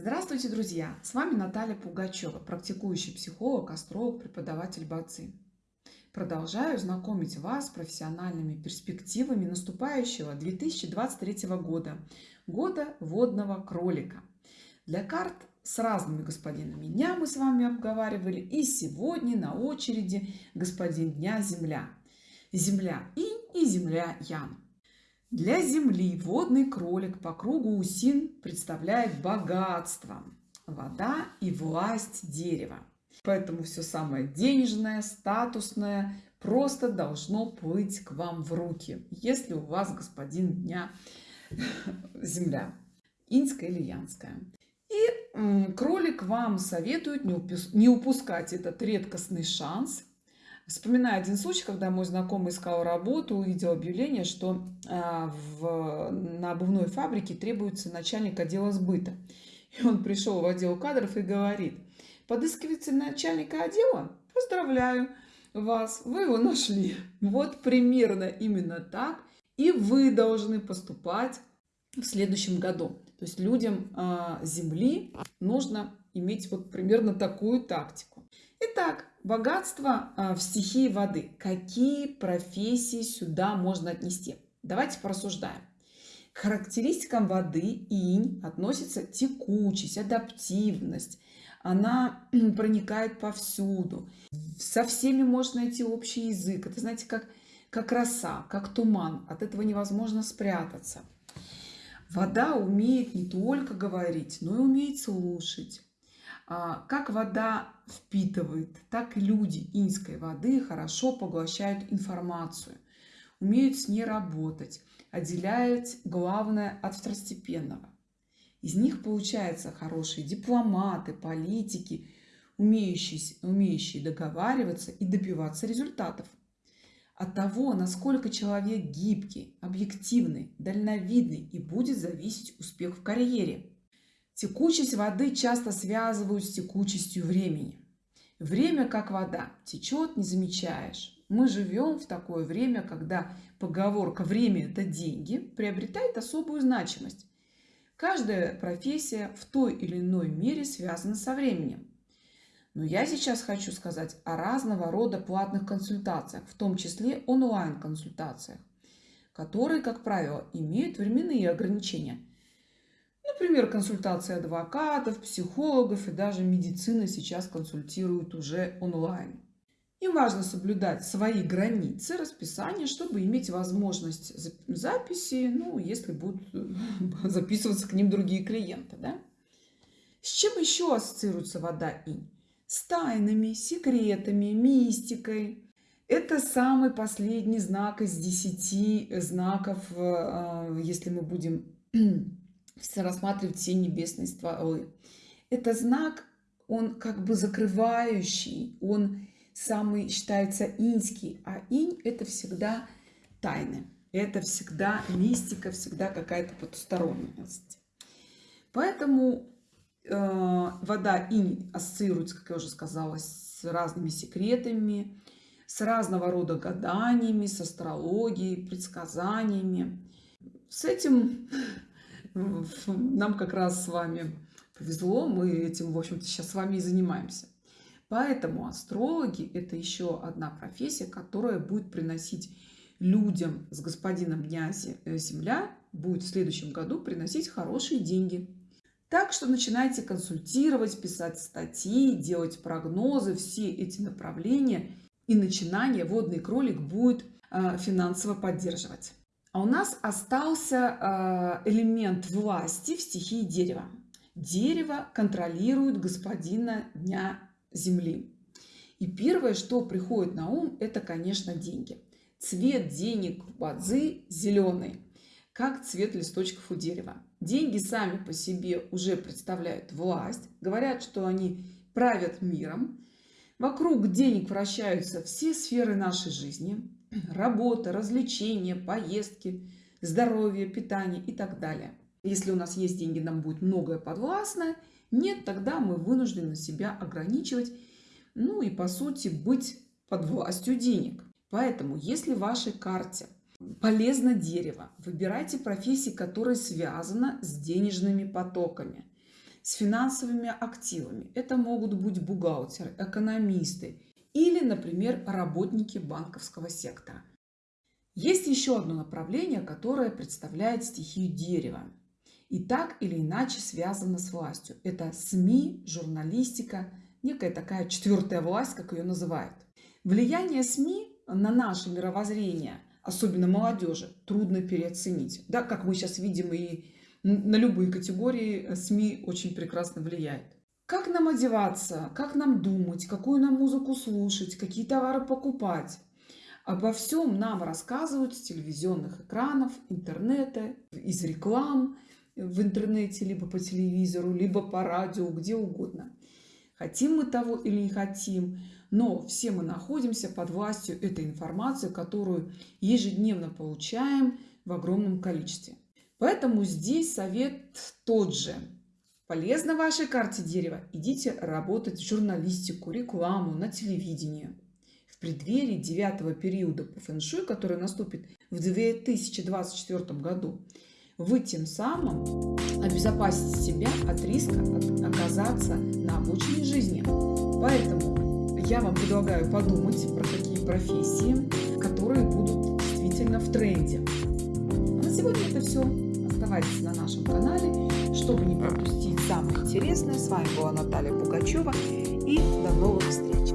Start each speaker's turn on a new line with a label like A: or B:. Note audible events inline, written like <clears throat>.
A: Здравствуйте, друзья! С вами Наталья Пугачева, практикующий психолог, астролог, преподаватель БАЦИ. Продолжаю знакомить вас с профессиональными перспективами наступающего 2023 года, года водного кролика. Для карт с разными господинами дня мы с вами обговаривали, и сегодня на очереди господин дня Земля. Земля Инь и Земля Ян. Для Земли водный кролик по кругу усин представляет богатство, вода и власть дерева. Поэтому все самое денежное, статусное просто должно плыть к вам в руки, если у вас господин дня <laughs> Земля, инская или янская. И кролик вам советует не упускать этот редкостный шанс Вспоминаю один случай, когда мой знакомый искал работу, увидел объявление, что а, в, на обувной фабрике требуется начальник отдела сбыта. И он пришел в отдел кадров и говорит, подыскивается начальника отдела? Поздравляю вас, вы его нашли. Вот примерно именно так и вы должны поступать в следующем году. То есть людям э, Земли нужно иметь вот примерно такую тактику. Итак, богатство а, в стихии воды. Какие профессии сюда можно отнести? Давайте порассуждаем. К характеристикам воды инь относится текучесть, адаптивность. Она проникает повсюду. Со всеми можно найти общий язык. Это, знаете, как, как роса, как туман. От этого невозможно спрятаться. Вода умеет не только говорить, но и умеет слушать. А, как вода впитывает, так и люди инской воды хорошо поглощают информацию, умеют с ней работать, отделяют главное от второстепенного. Из них получаются хорошие дипломаты, политики, умеющие, умеющие договариваться и добиваться результатов. От того, насколько человек гибкий, объективный, дальновидный и будет зависеть успех в карьере – Текучесть воды часто связывают с текучестью времени. Время как вода, течет, не замечаешь. Мы живем в такое время, когда поговорка «время – это деньги» приобретает особую значимость. Каждая профессия в той или иной мере связана со временем. Но я сейчас хочу сказать о разного рода платных консультациях, в том числе онлайн-консультациях, которые, как правило, имеют временные ограничения – Например, консультации адвокатов, психологов и даже медицина сейчас консультируют уже онлайн. Им важно соблюдать свои границы расписания, чтобы иметь возможность записи, ну, если будут <laughs> записываться к ним другие клиенты. Да? С чем еще ассоциируется вода инь? С тайнами, секретами, мистикой. Это самый последний знак из десяти знаков, э, если мы будем рассматривать все небесные стволы. Это знак, он как бы закрывающий, он самый считается инский, а инь это всегда тайны. Это всегда мистика, всегда какая-то потусторонность. Поэтому э, вода инь ассоциируется, как я уже сказала, с разными секретами, с разного рода гаданиями, с астрологией, предсказаниями. С этим нам как раз с вами повезло, мы этим, в общем-то, сейчас с вами и занимаемся. Поэтому астрологи – это еще одна профессия, которая будет приносить людям с господином дня э, Земля, будет в следующем году приносить хорошие деньги. Так что начинайте консультировать, писать статьи, делать прогнозы, все эти направления и начинания водный кролик будет э, финансово поддерживать. А у нас остался э, элемент власти в стихии дерева. Дерево контролирует господина дня земли. И первое, что приходит на ум, это, конечно, деньги. Цвет денег в бадзи зеленый, как цвет листочков у дерева. Деньги сами по себе уже представляют власть, говорят, что они правят миром. Вокруг денег вращаются все сферы нашей жизни <clears throat> работа, развлечения, поездки, здоровье, питание и так далее. Если у нас есть деньги, нам будет многое подвластно. Нет, тогда мы вынуждены себя ограничивать, ну и по сути быть под властью денег. Поэтому, если в вашей карте полезно дерево, выбирайте профессии, которые связаны с денежными потоками. с финансовыми активами. Это могут быть бухгалтеры, экономисты или, например, работники банковского сектора. Есть еще одно направление, которое представляет стихию дерева и так или иначе связано с властью. Это СМИ, журналистика, некая такая четвертая власть, как ее называют. Влияние СМИ на наше мировоззрение, особенно молодежи, трудно переоценить. Да, как мы сейчас видим, и на любые категории СМИ очень прекрасно влияет. Как нам одеваться, как нам думать, какую нам музыку слушать, какие товары покупать. Обо всем нам рассказывают с телевизионных экранов, интернета, из реклам в интернете, либо по телевизору, либо по радио, где угодно. Хотим мы того или не хотим, но все мы находимся под властью этой информации, которую ежедневно получаем в огромном количестве. Поэтому здесь совет тот же. Полезно вашей карте дерева, идите работать в журналистику, рекламу, на телевидении. В преддверии девятого периода по фэншуй, который наступит в 2024 году, вы тем самым обезопасите себя от риска оказаться на обочине жизни. Поэтому я вам предлагаю подумать про такие профессии, которые будут действительно в тренде. А на сегодня это все. Оставайтесь на нашем канале, чтобы не пропустить самое интересное. С вами была Наталья Пугачева и до новых встреч!